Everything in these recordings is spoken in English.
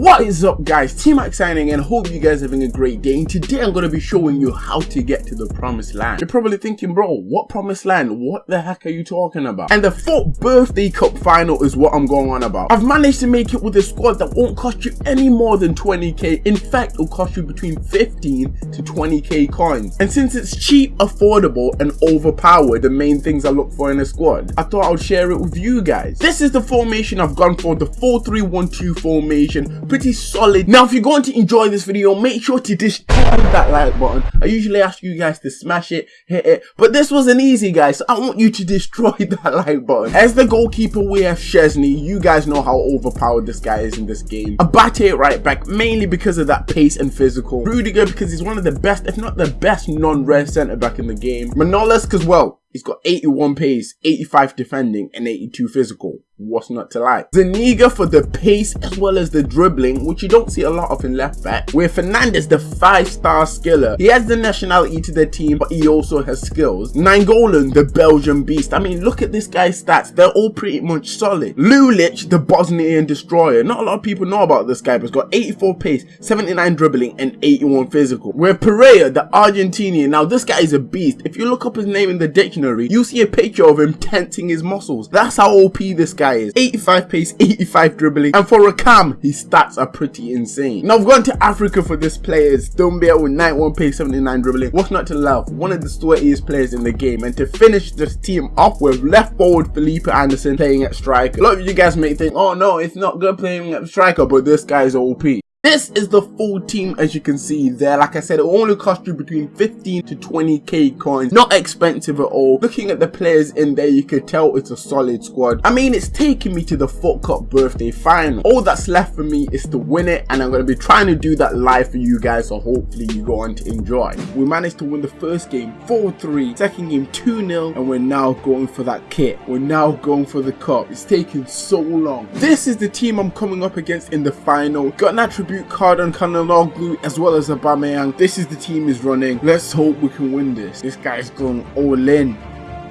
What is up guys, T-Mac signing and hope you guys are having a great day and today I'm going to be showing you how to get to the promised land. You're probably thinking bro, what promised land? What the heck are you talking about? And the FUT birthday cup final is what I'm going on about. I've managed to make it with a squad that won't cost you any more than 20k. In fact, it'll cost you between 15 to 20k coins. And since it's cheap, affordable and overpowered, the main things I look for in a squad, I thought I would share it with you guys. This is the formation I've gone for, the 4-3-1-2 formation pretty solid. Now, if you're going to enjoy this video, make sure to destroy that like button. I usually ask you guys to smash it, hit it, but this wasn't easy, guys. So I want you to destroy that like button. As the goalkeeper, we have Szczesny. You guys know how overpowered this guy is in this game. Abate right back, mainly because of that pace and physical. Rudiger, because he's one of the best, if not the best non-red centre back in the game. Manolas, because well, he's got 81 pace, 85 defending, and 82 physical what's not to like. Zuniga for the pace as well as the dribbling, which you don't see a lot of in left back. Where Fernandez, the five-star skiller, he has the nationality to the team, but he also has skills. Nainggolan, the Belgian beast. I mean, look at this guy's stats. They're all pretty much solid. Lulic, the Bosnian destroyer. Not a lot of people know about this guy, but he's got 84 pace, 79 dribbling, and 81 physical. Where Pereyra, the Argentinian. Now, this guy is a beast. If you look up his name in the dictionary, you see a picture of him tensing his muscles. That's how OP this guy guy is. 85 pace, 85 dribbling, and for a cam, his stats are pretty insane. Now, I've gone to Africa for this player. It's Doumbia with 91 pace, 79 dribbling. What's not to love? One of the sweatiest players in the game. And to finish this team off with left forward Felipe Anderson playing at striker. A lot of you guys may think, oh no, it's not good playing at striker, but this guy's OP. This is the full team as you can see there. Like I said, it only cost you between 15 to 20k coins. Not expensive at all. Looking at the players in there, you could tell it's a solid squad. I mean, it's taking me to the FUT Cup birthday final. All that's left for me is to win it and I'm going to be trying to do that live for you guys so hopefully you go on to enjoy. We managed to win the first game 4-3, second game 2-0 and we're now going for that kit. We're now going for the cup. It's taking so long. This is the team I'm coming up against in the final. Got attribute tribute card on Calhanoglu as well as Aubameyang. This is the team is running. Let's hope we can win this. This guy's going all in.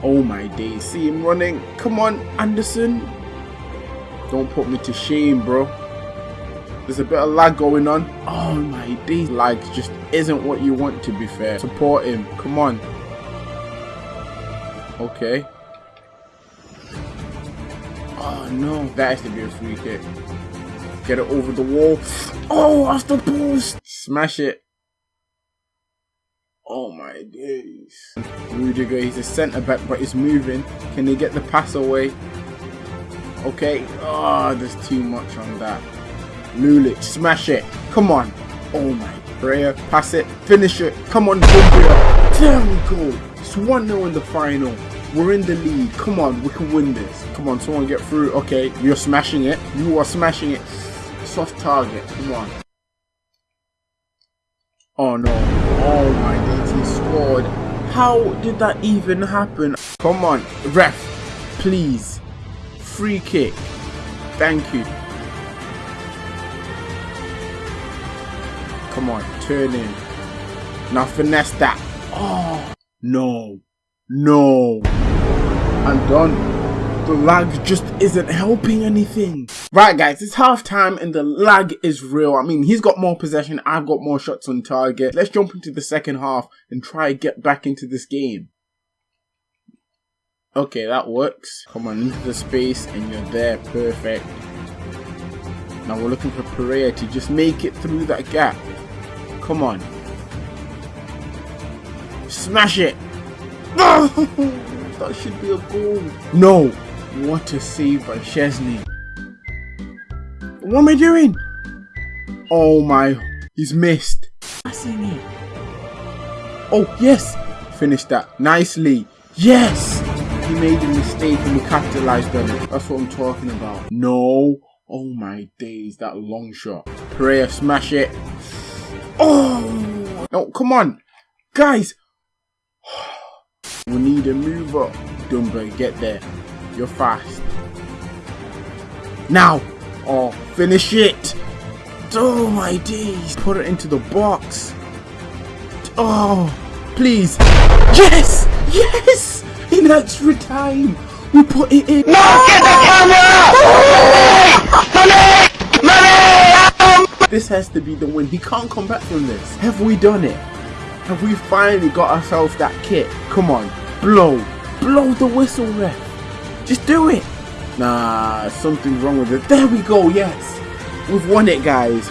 Oh my days. See him running. Come on, Anderson. Don't put me to shame, bro. There's a bit of lag going on. Oh my days. Lag just isn't what you want to be fair. Support him. Come on. Okay. Oh no. That has to be a free kick. Get it over the wall. Oh, off the post. Smash it. Oh my days. Rudiger, he's a centre back, but he's moving. Can he get the pass away? Okay. Oh, there's too much on that. Lulic, smash it. Come on. Oh my prayer. Pass it. Finish it. Come on, Doumbia. There we go. It's 1-0 in the final. We're in the lead. Come on, we can win this. Come on, someone get through. Okay, you're smashing it. You are smashing it soft target. Come on. Oh no. Oh my he scored. How did that even happen? Come on, ref. Please. Free kick. Thank you. Come on, turn in. Now finesse that. Oh, no. No. I'm done the lag just isn't helping anything. Right guys, it's half time and the lag is real. I mean, he's got more possession, I've got more shots on target. Let's jump into the second half and try to get back into this game. Okay, that works. Come on, into the space and you're there. Perfect. Now we're looking for Pereyra to just make it through that gap. Come on. Smash it! that should be a goal. No! What a save by Szczesny. What am I doing? Oh my, he's missed. Passing it. Oh, yes. Finish that nicely. Yes. He made a mistake and we capitalized on it. That's what I'm talking about. No. Oh my days, that long shot. Pereyra, smash it. Oh. No, come on. Guys. We need a move up. Dumbo, get there. You're fast. Now! Oh, finish it! Oh my days! Put it into the box. Oh, please. Yes! Yes! In extra time! We put it in. No! Get the camera! Money! Money! This has to be the win. He can't come back from this. Have we done it? Have we finally got ourselves that kit? Come on, blow. Blow the whistle, ref. Just do it. Nah, something's wrong with it. There we go, yes. We've won it, guys.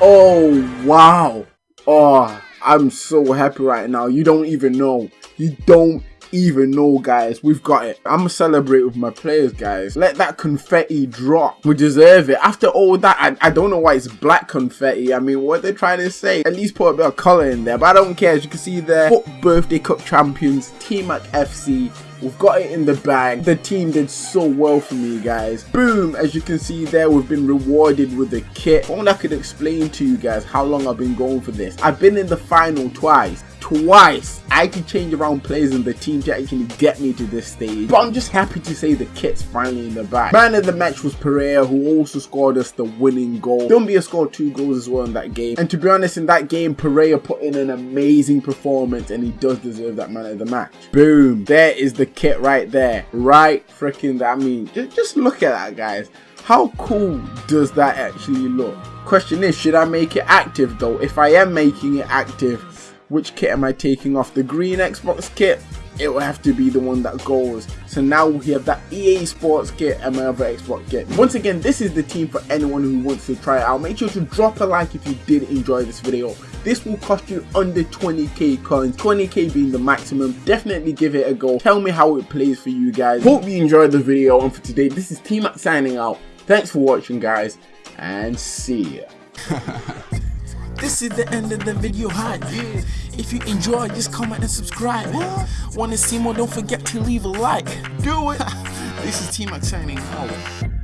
Oh, wow. Oh, I'm so happy right now. You don't even know. You don't even know, guys. We've got it. I'm gonna celebrate with my players, guys. Let that confetti drop. We deserve it. After all that, I, I don't know why it's black confetti. I mean, what they're trying to say. At least put a bit of color in there. But I don't care. As you can see there, birthday cup champions, T-Mac FC. We've got it in the bag. The team did so well for me, guys. Boom! As you can see there, we've been rewarded with the kit. Only I could explain to you guys how long I've been going for this. I've been in the final twice twice. I could change around players in the team to actually get me to this stage. But I'm just happy to say the kit's finally in the back. Man of the match was Pereyra who also scored us the winning goal. Doumbia scored two goals as well in that game. And to be honest, in that game, Pereyra put in an amazing performance and he does deserve that man of the match. Boom. There is the kit right there. Right freaking that. I mean, just, just look at that, guys. How cool does that actually look? Question is, should I make it active though? If I am making it active, which kit am I taking off? The green Xbox kit? It will have to be the one that goes. So now we have that EA Sports kit and my other Xbox kit. Once again, this is the team for anyone who wants to try it out. Make sure to drop a like if you did enjoy this video. This will cost you under 20k coins, 20k being the maximum. Definitely give it a go. Tell me how it plays for you guys. Hope you enjoyed the video and for today, this is T-Mac signing out. Thanks for watching guys and see ya. This is the end of the video hype. If you enjoyed, just comment and subscribe. Wanna see more? Don't forget to leave a like. Do it. this is T-Mac signing out.